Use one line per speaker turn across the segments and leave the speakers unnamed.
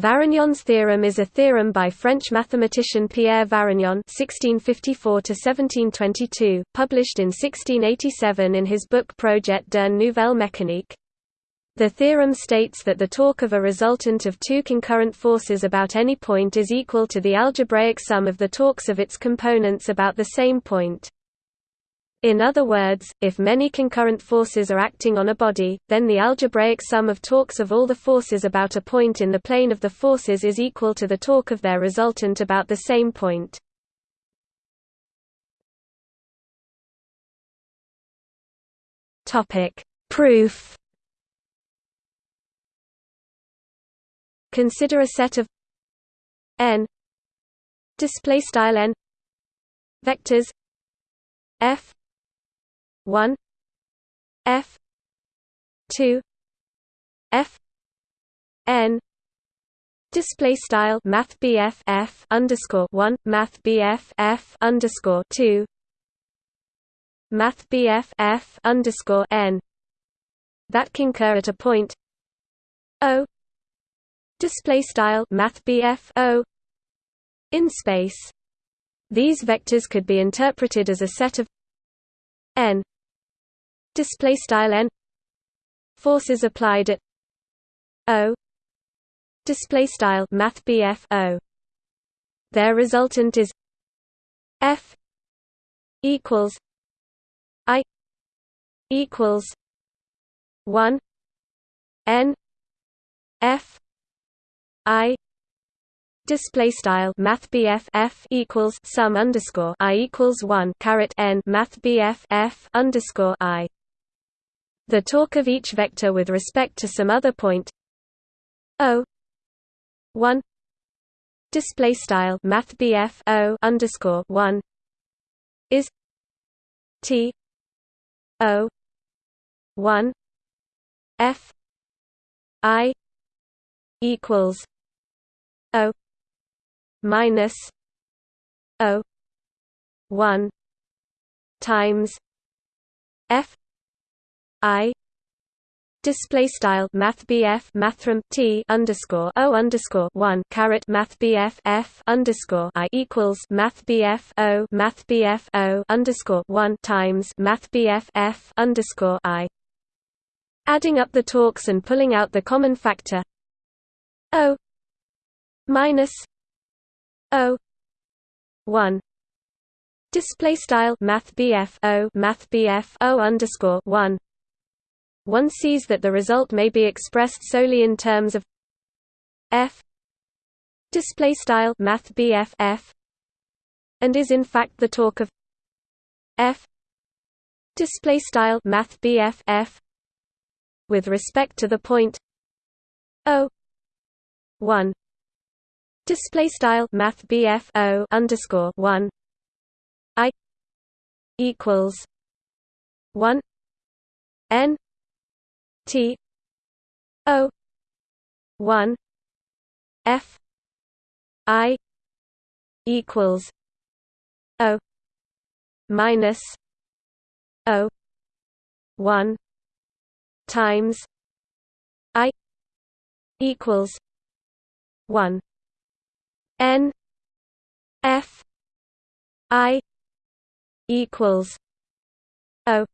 Varignon's theorem is a theorem by French mathematician Pierre Varignon (1654–1722), published in 1687 in his book Projet d'une nouvelle mécanique. The theorem states that the torque of a resultant of two concurrent forces about any point is equal to the algebraic sum of the torques of its components about the same point. In other words, if many concurrent forces are acting on a body, then the algebraic sum of torques of all the forces about a point in the plane of the forces is equal to the torque of their resultant about the same point. Proof. Consider a set of n display style n vectors f 1 f 2 f n Display style Math BF F underscore one Math BF F underscore two Math F underscore N that concur at a point O display style Math O in space. These vectors could be interpreted as a set of n display style n forces applied at o display style math o. Their resultant is f equals i equals 1 n f i display style math BF F equals sum underscore I equals one caret n math BF F underscore I the torque of each vector with respect to some other point. O one display style math O underscore one is T O one F I equals O minus O one times F I Display style Math BF Mathrm T underscore O underscore one caret Math F underscore I equals Math O Math O underscore one times Math F underscore I. Adding up the torques and pulling out the common factor. O minus O one. Display style Math O Math O underscore one one sees that the result may be expressed solely in terms of f display style math bf f and is in fact the torque of f display style math bf f with respect to the point o 1 display style math bf o underscore 1 i equals 1 n T O one F I equals O minus O one times I equals one N F I equals O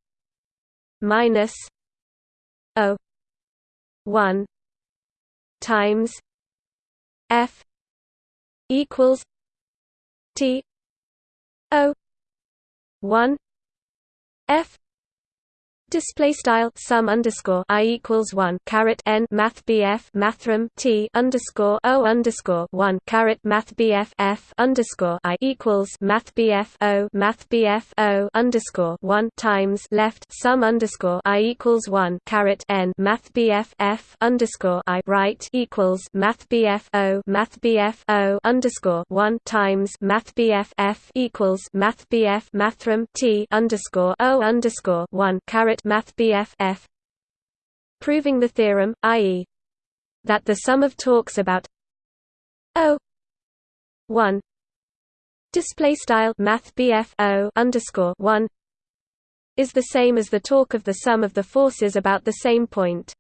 minus O one times F equals T O one F Display style sum underscore i equals one caret n math bf mathrm t underscore o underscore one caret math bf f underscore i equals math bf o math bf o underscore one times left sum underscore i equals one caret n math bf f underscore i right equals math bf o math bf o underscore one times math bf f equals math bf mathrm t underscore o underscore one caret Math BF F proving the theorem, i.e. that the sum of torques about O 1 display style Math O underscore 1 is the same as the torque of the sum of the forces about the same point.